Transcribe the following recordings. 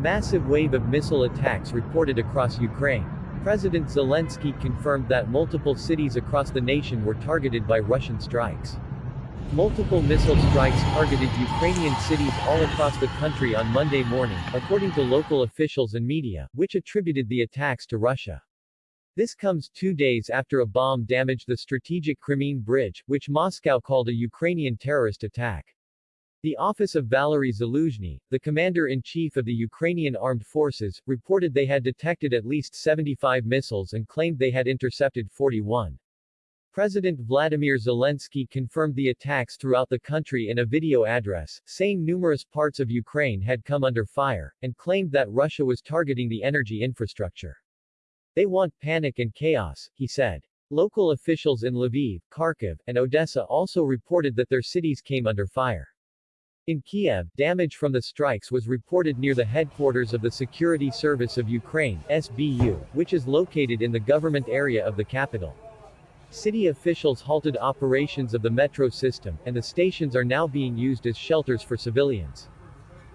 massive wave of missile attacks reported across Ukraine. President Zelensky confirmed that multiple cities across the nation were targeted by Russian strikes. Multiple missile strikes targeted Ukrainian cities all across the country on Monday morning, according to local officials and media, which attributed the attacks to Russia. This comes two days after a bomb damaged the strategic Crimean Bridge, which Moscow called a Ukrainian terrorist attack. The office of Valery Zaluzhny, the commander-in-chief of the Ukrainian armed forces, reported they had detected at least 75 missiles and claimed they had intercepted 41. President Vladimir Zelensky confirmed the attacks throughout the country in a video address, saying numerous parts of Ukraine had come under fire, and claimed that Russia was targeting the energy infrastructure. They want panic and chaos, he said. Local officials in Lviv, Kharkiv, and Odessa also reported that their cities came under fire. In Kiev, damage from the strikes was reported near the headquarters of the Security Service of Ukraine SBU, which is located in the government area of the capital. City officials halted operations of the metro system, and the stations are now being used as shelters for civilians.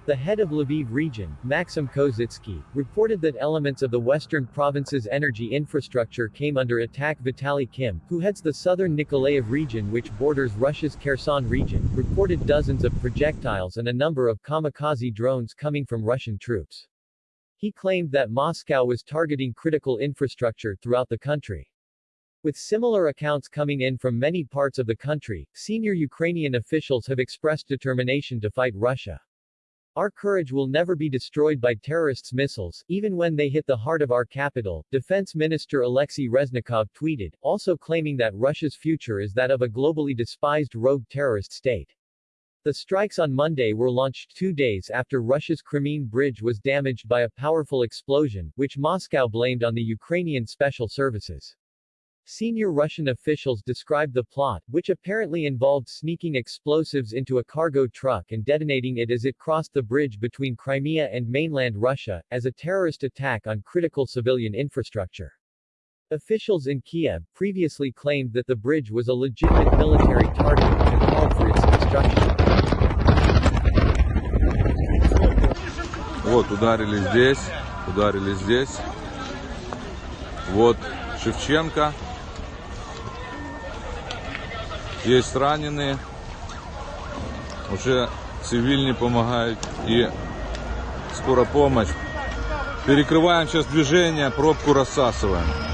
The head of Lviv region, Maxim Kozitsky, reported that elements of the western province's energy infrastructure came under attack Vitaly Kim, who heads the southern Nikolaev region which borders Russia's Kherson region, reported dozens of projectiles and a number of kamikaze drones coming from Russian troops. He claimed that Moscow was targeting critical infrastructure throughout the country. With similar accounts coming in from many parts of the country, senior Ukrainian officials have expressed determination to fight Russia. Our courage will never be destroyed by terrorists' missiles, even when they hit the heart of our capital, Defense Minister Alexei Reznikov tweeted, also claiming that Russia's future is that of a globally despised rogue terrorist state. The strikes on Monday were launched two days after Russia's Crimean Bridge was damaged by a powerful explosion, which Moscow blamed on the Ukrainian special services. Senior Russian officials described the plot, which apparently involved sneaking explosives into a cargo truck and detonating it as it crossed the bridge between Crimea and mainland Russia, as a terrorist attack on critical civilian infrastructure. Officials in Kiev previously claimed that the bridge was a legitimate military target and called for its destruction. Вот, ударили здесь, ударили здесь. Вот Шевченко. Есть раненые. Уже цивильные помогают и скоро помощь. Перекрываем сейчас движение, пробку рассасываем.